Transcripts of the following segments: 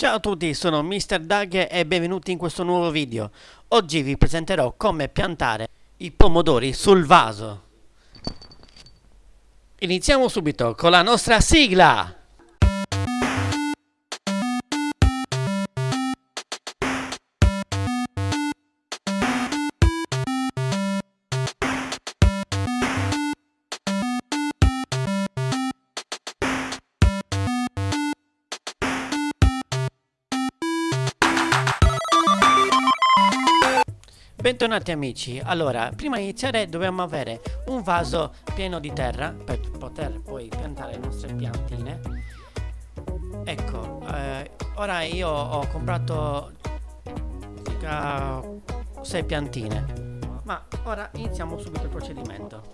Ciao a tutti, sono Mr. Doug e benvenuti in questo nuovo video. Oggi vi presenterò come piantare i pomodori sul vaso. Iniziamo subito con la nostra sigla! Bentornati amici, allora prima di iniziare dobbiamo avere un vaso pieno di terra per poter poi piantare le nostre piantine. Ecco, eh, ora io ho comprato circa 6 piantine. Ma ora iniziamo subito il procedimento.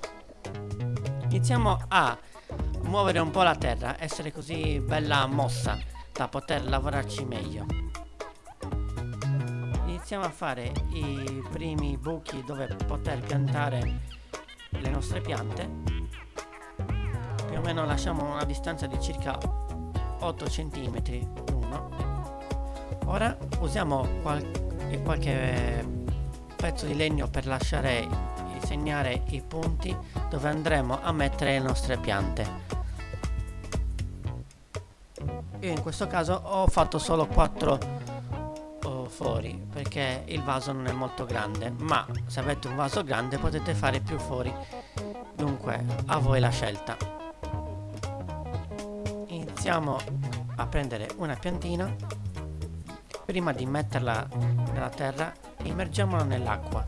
Iniziamo a muovere un po' la terra, essere così bella mossa da poter lavorarci meglio iniziamo a fare i primi buchi dove poter piantare le nostre piante. Più o meno lasciamo una distanza di circa 8 cm l'uno. Ora usiamo qual qualche pezzo di legno per lasciare segnare i punti dove andremo a mettere le nostre piante. Io in questo caso ho fatto solo 4 fori perché il vaso non è molto grande ma se avete un vaso grande potete fare più fori dunque a voi la scelta. Iniziamo a prendere una piantina. Prima di metterla nella terra immergiamola nell'acqua.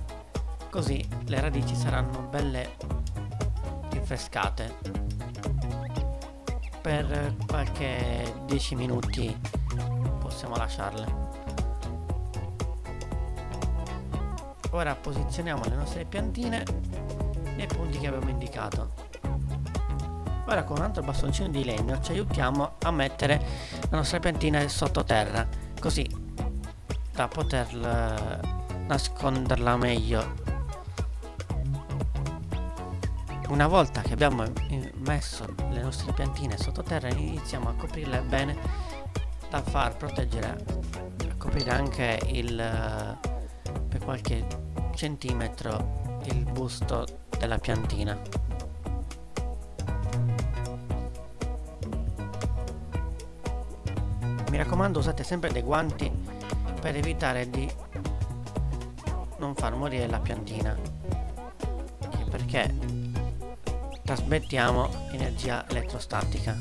Così le radici saranno belle rinfrescate. Per qualche 10 minuti possiamo lasciarle ora posizioniamo le nostre piantine nei punti che abbiamo indicato. Ora con un altro bastoncino di legno ci aiutiamo a mettere la nostra piantina sottoterra così da poter nasconderla meglio. Una volta che abbiamo messo le nostre piantine sottoterra iniziamo a coprirle bene da far proteggere a coprire anche il per qualche centimetro il busto della piantina. Mi raccomando usate sempre dei guanti per evitare di non far morire la piantina. Perché trasmettiamo energia elettrostatica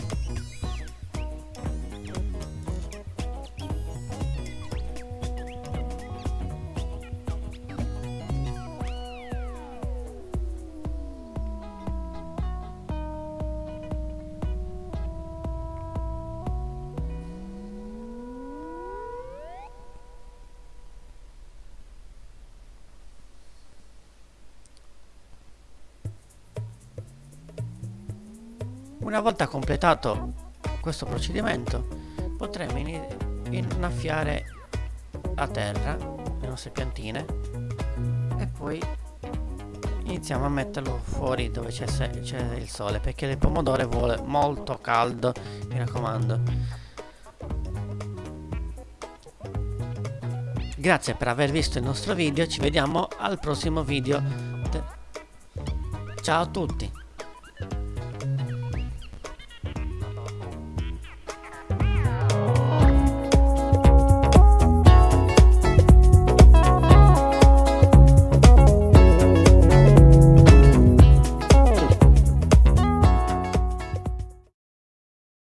Una volta completato questo procedimento potremo innaffiare a terra le nostre piantine e poi iniziamo a metterlo fuori dove c'è il sole perché il pomodoro vuole molto caldo mi raccomando. Grazie per aver visto il nostro video ci vediamo al prossimo video. Ciao a tutti